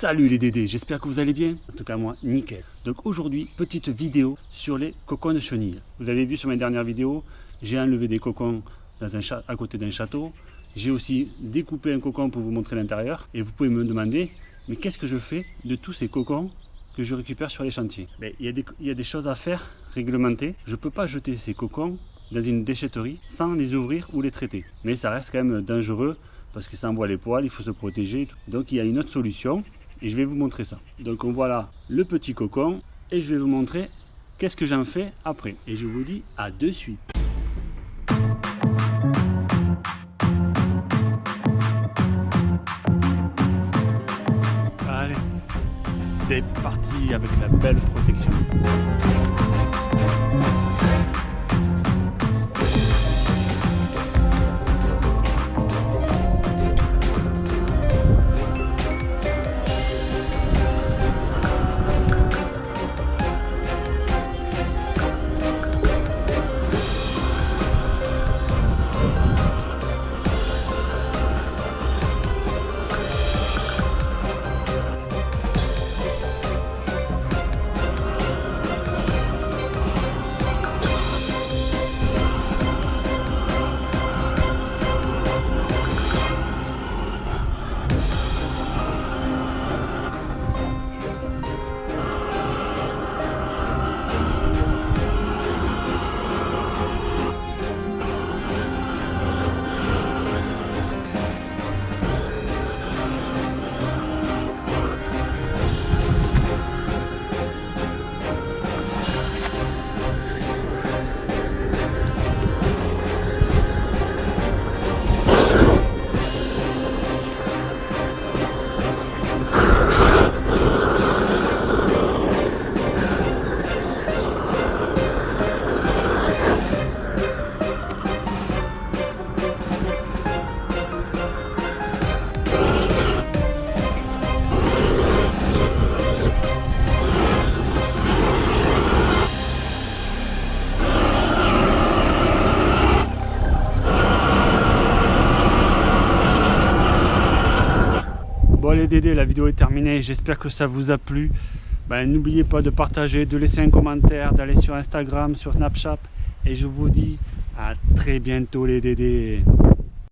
Salut les Dédés, j'espère que vous allez bien. En tout cas moi, nickel. Donc aujourd'hui, petite vidéo sur les cocons de chenilles. Vous avez vu sur mes dernières vidéos, j'ai enlevé des cocons à côté d'un château. J'ai aussi découpé un cocon pour vous montrer l'intérieur. Et vous pouvez me demander, mais qu'est-ce que je fais de tous ces cocons que je récupère sur les chantiers? Mais il, y a des, il y a des choses à faire réglementées. Je ne peux pas jeter ces cocons dans une déchetterie sans les ouvrir ou les traiter. Mais ça reste quand même dangereux parce que ça envoie les poils, il faut se protéger. Donc il y a une autre solution et je vais vous montrer ça. Donc on voit là le petit cocon et je vais vous montrer qu'est-ce que j'en fais après. Et je vous dis à de suite. Allez, c'est parti avec la belle protection. La vidéo est terminée, j'espère que ça vous a plu. Ben, N'oubliez pas de partager, de laisser un commentaire, d'aller sur Instagram, sur Snapchat. Et je vous dis à très bientôt les Dédés.